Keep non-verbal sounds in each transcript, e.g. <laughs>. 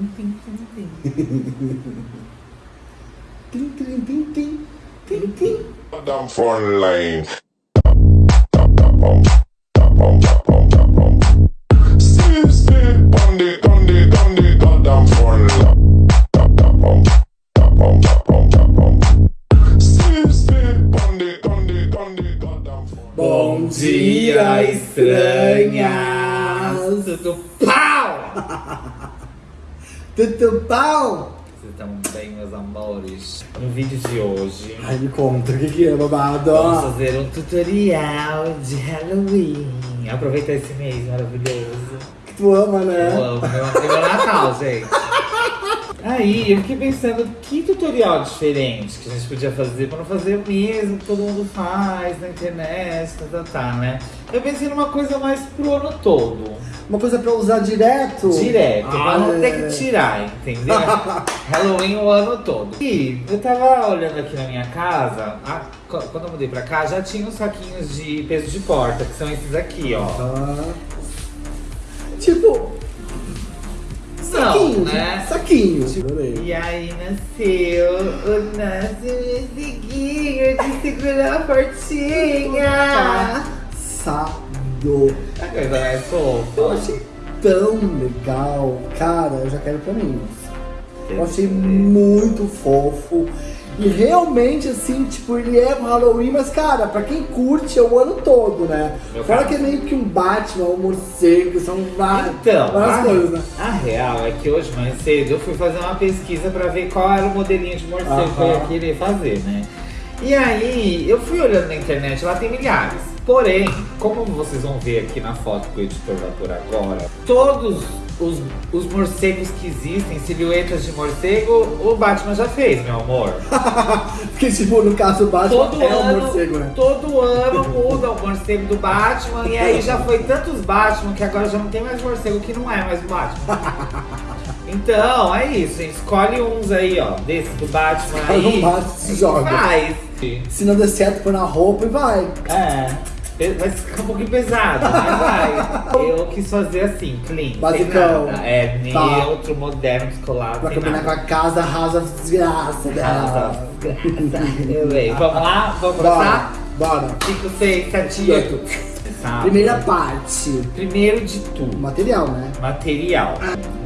tim, tim, tim. Tim, tim, tim, tim. Tim, tim. Down front lane. Bom dia, estranhas! Tudo pau! Tudo pau! Vocês estão bem, meus amores? No vídeo de hoje, Ai, me conta, o que que é, babado? vamos fazer um tutorial de Halloween. Aproveitar esse mês maravilhoso. Que tu ama, né? Eu amo, meu, meu Natal, gente. Aí, eu fiquei pensando, que tutorial diferente que a gente podia fazer pra não fazer o mesmo que todo mundo faz na internet, tá, tá, tá, né? Eu pensei numa coisa mais pro ano todo. Uma coisa pra usar direto? Direto, Ah, pra não ter é. que tirar, entendeu? <laughs> Halloween o ano todo. E eu tava olhando aqui na minha casa, a- qu- quando eu mudei pra cá, já tinha uns saquinhos de peso de porta, que são esses aqui, ó. Ah. Tipo, saquinho, né? Saquinho. Adorei. E aí nasceu o nosso musiquinho de segurar a portinha. Passado. A coisa mais Eu fofa. achei tão legal. Cara, eu já quero pra mim. Eu achei muito fofo. E realmente, assim, tipo, ele é pro Halloween, mas, cara, pra quem curte é o ano todo, né? Meu Fora caso. que é meio que um Batman, um morcego, são várias, Então, várias a, coisas, né? a real é que hoje mais cedo eu fui fazer uma pesquisa pra ver qual era o modelinho de morcego que eu ia querer fazer, né? E aí, eu fui olhando na internet, lá tem milhares. Porém, como vocês vão ver aqui na foto que o editor vai agora, todos os, os morcegos que existem, silhuetas de morcego, o Batman já fez, meu amor. <laughs> Porque, tipo, no caso, o Batman Todo é ano, um morcego, né? todo ano muda o morcego do Batman e aí já foi tantos Batman que agora já não tem mais morcego que não é mais o Batman. <laughs> Então, é isso, gente. Escolhe uns aí, ó, desse do Batman Escolhe aí. um Batman e se joga. Faz. Se não der certo, põe na roupa e vai. É. Vai ficar um pouquinho pesado, mas vai. <laughs> Eu quis fazer assim, clean. Basicão. nada. É Tá. neutro, moderno, descolado. Pra combinar com a casa, arrasa a desgraça dela. <laughs> Eu leio. Vamos lá? Vamos Bora, começar? bora. 5, 6, 7, 8. Primeira parte. Primeiro de tudo, Material, né? material.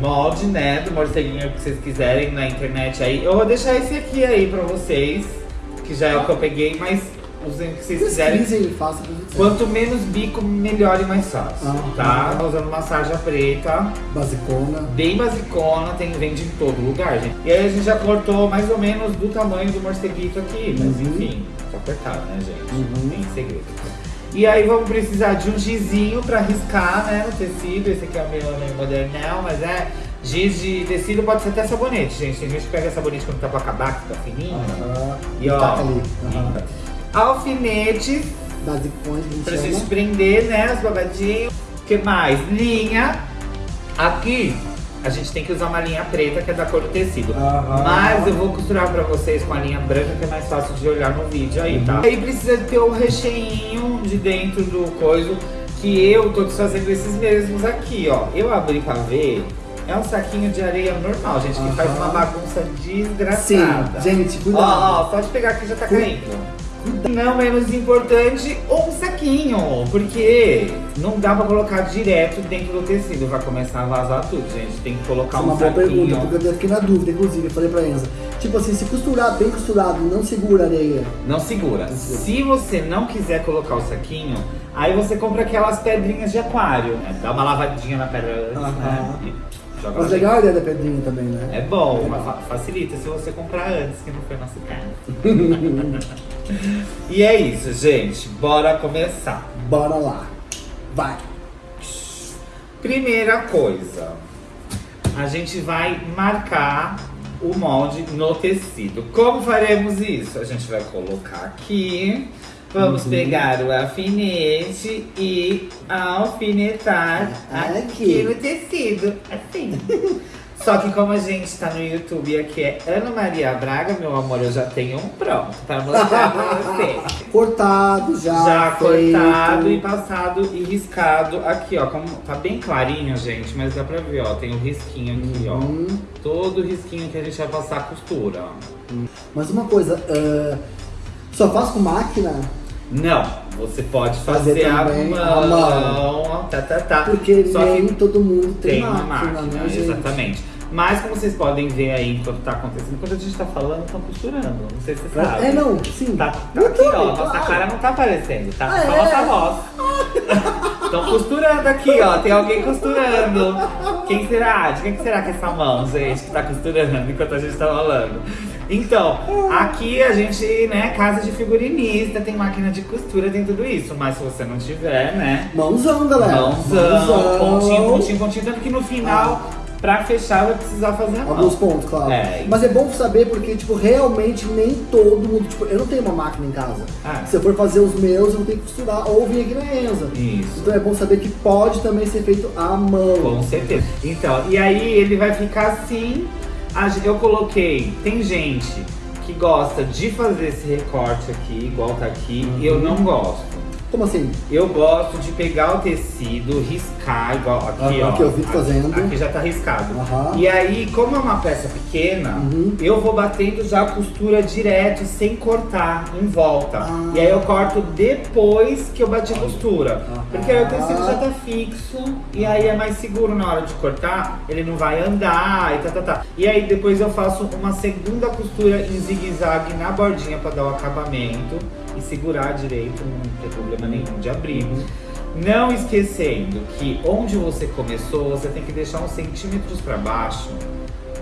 Molde, né, do morceguinho que vocês quiserem na internet aí. Eu vou deixar esse aqui aí pra vocês, que já é o que eu peguei, mas usem o que vocês quiserem. E. Quanto menos bico, melhor e mais fácil, Ah. tá? Tô usando uma sarja preta, Basicona. bem basicona, tem, vende em todo lugar, gente. E aí a gente já cortou mais ou menos do tamanho do morceguito aqui, mas Uhum. enfim, só cortar, né, gente? Uhum. Tem segredo. E aí vamos precisar de um gizinho pra riscar, né, no tecido. Esse aqui é o meu meio modernão, mas é giz de tecido, pode ser até sabonete, gente. Tem gente que pega sabonete quando tá pra acabar, que tá fininho. Aham. E ó, taca ali. Aham. Alfinetes Basicões, gente Pra gente chama. prender, né, os babadinhos. O que mais? Linha. Aqui, a gente tem que usar uma linha preta, que é da cor do tecido. Aham. Mas eu vou costurar pra vocês com a linha branca, que é mais fácil de olhar no vídeo aí, tá? Aí precisa ter o recheinho de dentro do coisa, que eu tô desfazendo esses mesmos aqui, ó. Eu abri pra ver, é um saquinho de areia normal, gente, que faz Aham. uma bagunça Sim, desgraçada. gente, Ó, cuidado. ó, pode pegar que já tá Cu- caindo. Não menos importante, um saquinho, porque não dá pra colocar direto dentro do tecido, vai começar a vazar tudo, gente. Tem que colocar Essa é um uma boa pergunta, saquinho. porque eu fiquei na dúvida, inclusive, eu falei pra Enza. Tipo assim, se costurar bem costurado, não segura a areia. Não segura. Se você não quiser colocar o saquinho, aí você compra aquelas pedrinhas de aquário. né? Dá uma lavadinha na pedra antes, né? Aham. E joga Mas legal a ideia da pedrinha também, né? É bom, mas fa- facilita se você comprar antes, que não foi nosso caso. <laughs> e é isso, gente. Bora começar. Bora lá. Vai. Primeira coisa, a gente vai marcar o molde no tecido. Como faremos isso? A gente vai colocar aqui, vamos Uhum. pegar o alfinete e alfinetar Aqui. aqui no tecido, assim. <laughs> Só que como a gente tá no YouTube e aqui é Ana Maria Braga, meu amor, eu já tenho um pronto pra mostrar pra você. <laughs> Cortado já. Já feito. cortado e passado e riscado aqui, ó. Como tá bem clarinho, gente, mas dá pra ver, ó. Tem o risquinho aqui, ó. Hum. Todo risquinho que a gente vai passar a costura, ó. Mas uma coisa, ah, só faz com máquina? Não, você pode Fazer fazer, a mão, mão. tá, tá, tá. Porque Só nem que todo mundo tem, tem uma máquina, máquina, né, gente? exatamente. Mas como vocês podem ver aí enquanto tá acontecendo, enquanto a gente tá falando, estão costurando. Não sei se você sabe. É, não, sim. Tá, tá aqui, ó. Nossa claro. cara não tá aparecendo, tá? Ah, Só é? nossa voz. <laughs> Estão costurando aqui, ó. Tem alguém costurando. Quem será? De quem que será que é essa mão, gente, que tá costurando enquanto a gente tá falando? Então, aqui a gente, né, casa de figurinista, tem máquina de costura, tem tudo isso. Mas se você não tiver, né? Mãozão, galera. Mãozão, pontinho, pontinho, pontinho. Tanto que no final, pra fechar, vai precisar fazer a mão. Alguns pontos, claro. É. Mas é bom saber porque, tipo, realmente nem todo mundo. Tipo, eu não tenho uma máquina em casa. Ah. Se eu for fazer os meus, eu ter que costurar ou vir aqui na Enza. Isso. Então é bom saber que pode também ser feito à mão. Com certeza. Então, e aí ele vai ficar assim. Eu coloquei, tem gente que gosta de fazer esse recorte aqui, igual tá aqui, e eu não gosto. Como assim? Eu gosto de pegar o tecido, riscar, igual aqui, Aham, ó. que eu vi fazendo. Aqui já tá riscado. Aham. E aí, como é uma peça pequena, Uhum. eu vou batendo já a costura direto, sem cortar, em volta. Ah. E aí eu corto depois que eu bati a costura. Aham. Porque aí o tecido já tá fixo, e aí é mais seguro na hora de cortar, ele não vai andar e tá, tá, tá. E aí depois eu faço uma segunda costura em zigue-zague na bordinha pra dar o acabamento e segurar direito, não tem problema nenhum de abrir. Não esquecendo que onde você começou, você tem que deixar uns centímetros para baixo,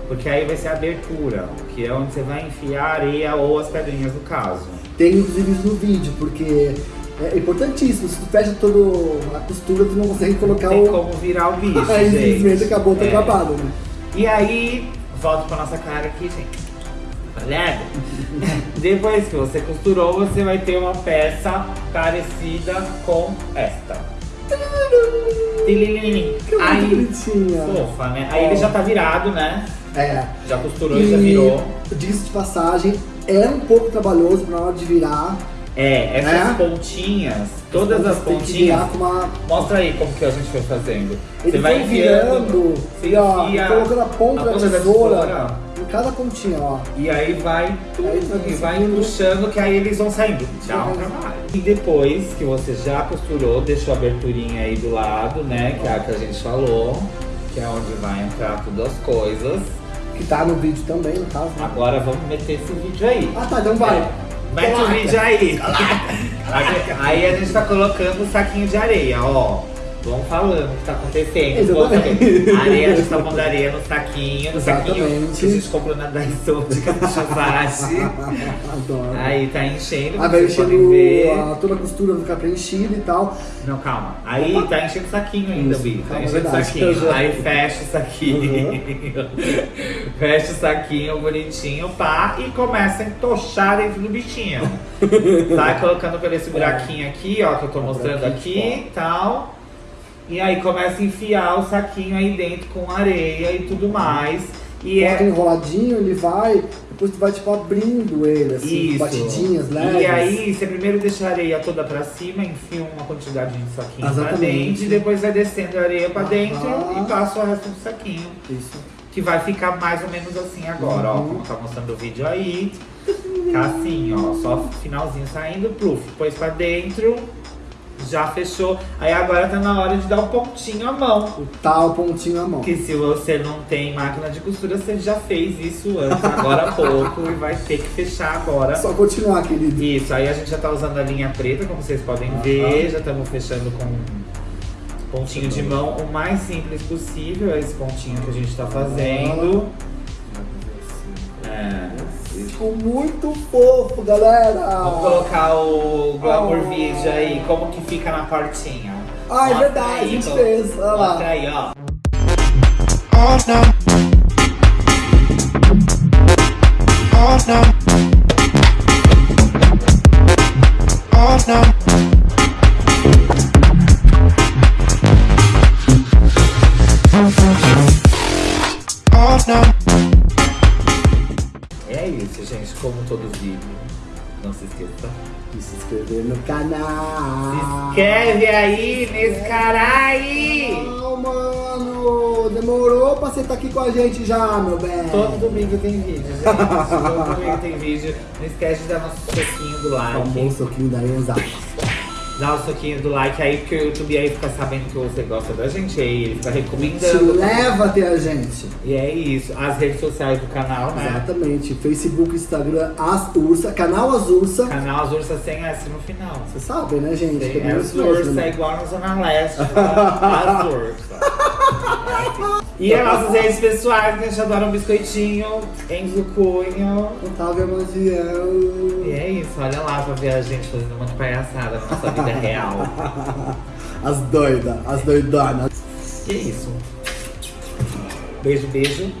porque aí vai ser a abertura, que é onde você vai enfiar a areia ou as pedrinhas no caso. Tem inclusive isso no vídeo, porque é importantíssimo. Se tu fecha toda a costura, tu não consegue colocar Não tem o. como virar o bicho, Aí <laughs> simplesmente gente. acabou, tá É. acabado, né? E aí, volta pra nossa cara aqui, gente. Olhada. <laughs> Depois que você costurou, você vai ter uma peça parecida com esta. Que Aí, bonitinha. fofa, né? Aí ele já tá virado, né? É. Já costurou e já virou. diga-se de passagem, é um pouco trabalhoso na hora de virar. É, essas É? pontinhas, todas as pontinhas. uma. Mostra aí como que a gente foi fazendo. Você vai virando, e ó, enfia colocando a ponta a da ponta da tesoura em cada pontinha, ó. E aí vai tudo, Aí vai e vai puxando, que aí eles vão saindo. Dá um Vai. trabalho. E depois que você já costurou, deixou a aberturinha aí do lado, né? Que é a que a gente falou. Que é onde vai entrar todas as coisas. Que tá no vídeo também, no caso. Né? Agora vamos meter esse vídeo aí. Ah tá, então vai. Mete o Coloca. vídeo aí. <laughs> aí a gente tá colocando o saquinho de areia, ó. Vamos falando o que tá acontecendo. Exatamente. Areia, a gente tá pondo areia no saquinho, no saquinho que a gente comprou na Daiso de chocolate. Adoro. Aí tá enchendo, Aí vai enchendo ver. a, toda a costura, vai ficar preenchida e tal. Não, calma. Aí tá enchendo o saquinho ainda, Bi. Tá enchendo o saquinho. <laughs> Aí fecha o saquinho. <laughs> fecha o saquinho bonitinho, pá, e começa a entochar dentro do bichinho. <laughs> Vai colocando por esse buraquinho aqui, ó, que eu tô mostrando aqui e tal. E aí começa a enfiar o saquinho aí dentro com areia e tudo mais. E é enroladinho, ele vai, depois tu vai tipo abrindo ele, assim, Isso. batidinhas leves. E aí, você primeiro deixa a areia toda pra cima, enfia uma quantidade de saquinho pra Exatamente. dentro, e depois vai descendo a areia pra dentro Aham. e passa o resto do saquinho. Isso. Que vai ficar mais ou menos assim agora, ó. Uhum. Como tá mostrando o vídeo aí. Tá assim, ó. Só finalzinho saindo, pluf. Pôs pra dentro, já fechou. Aí agora tá na hora de dar o pontinho à mão. O tal pontinho na mão. Que se você não tem máquina de costura, você já fez isso antes, agora há pouco, e vai ter que fechar agora. Só continuar, querido. Isso, aí a gente já tá usando a linha preta, como vocês podem Aham. ver, já estamos fechando com pontinho de mão o mais simples possível, é esse pontinho que a gente tá fazendo. É. Ficou muito fofo, galera. Vamos colocar o Glamour Oh. Video aí, como que fica na portinha. Ah, é verdade, aí, a gente fez. Olha lá. Mostra aí, ó. Oh no. Oh no. Oh no. Se esqueça. E se inscrever no canal. Se inscreve aí nesse caralho! Não, mano, demorou pra você estar aqui com a gente já, meu bem. Todo domingo tem vídeo, gente. Todo domingo tem vídeo. Não esquece de dar nosso soquinho do like. Famoso soquinho da Enza. Dá o soquinho do like aí, porque o YouTube aí fica sabendo que você gosta da gente aí. Ele fica Te recomendando. leva até a gente. E é isso. As redes sociais do canal, né? Exatamente. Facebook, Instagram, As Ursa, canal As Ursa. Canal Azursa sem S no final. Você sabe, né, gente? Tem Tem as Ursa né? é igual na Zona Leste. <laughs> As Ursa. E as nossas redes pessoais, que a gente adora um biscoitinho, Enzo Cunho. Otávio Maziel. E é isso, olha lá pra ver a gente fazendo um de palhaçada na nossa vida real. <laughs> As doidas, as doidonas. E é isso. Beijo, beijo.